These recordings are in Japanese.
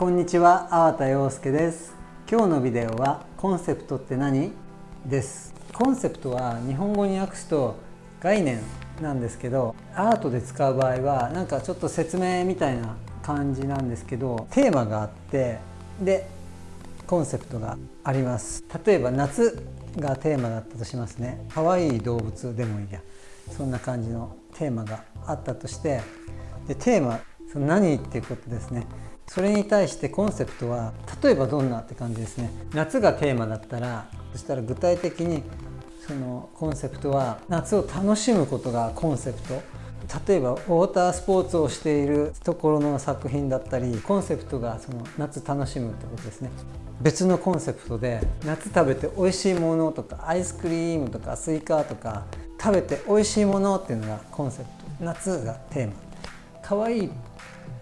こんにちは、粟田洋介です。今日のビデオはコンセプトって何？です。コンセプトは日本語に訳すと概念なんですけどアートで使う場合はなんかちょっと説明みたいな感じなんですけどテーマがあってでコンセプトがあります。例えば夏がテーマだったとしますね。可愛い動物でもいいや。そんな感じのテーマがあったとしてでテーマその何っていうことですね。それに対してコンセプトは例えばどんなって感じですね。夏がテーマだったらそしたら具体的にそのコンセプトは夏を楽しむことがコンセプト。例えばウォータースポーツをしているところの作品だったりコンセプトがその夏楽しむってことですね。別のコンセプトで夏食べて美味しいものとかアイスクリームとかスイカとか食べて美味しいものっていうのがコンセプト。夏がテーマ。可愛い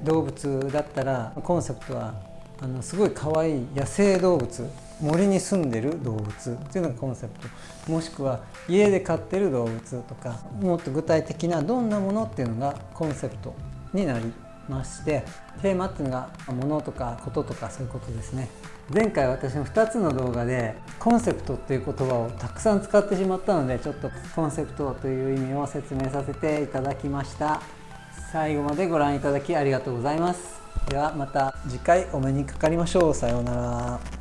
動物だったらコンセプトはあのすごい可愛い野生動物森に住んでる動物っていうのがコンセプト。もしくは家で飼ってる動物とかもっと具体的などんなものっていうのがコンセプトになりましてテーマっていうのが物とかこととかそういうことですね。前回私の2つの動画でコンセプトっていう言葉をたくさん使ってしまったのでちょっとコンセプトという意味を説明させていただきました。最後までご覧いただきありがとうございます。ではまた次回お目にかかりましょう。さようなら。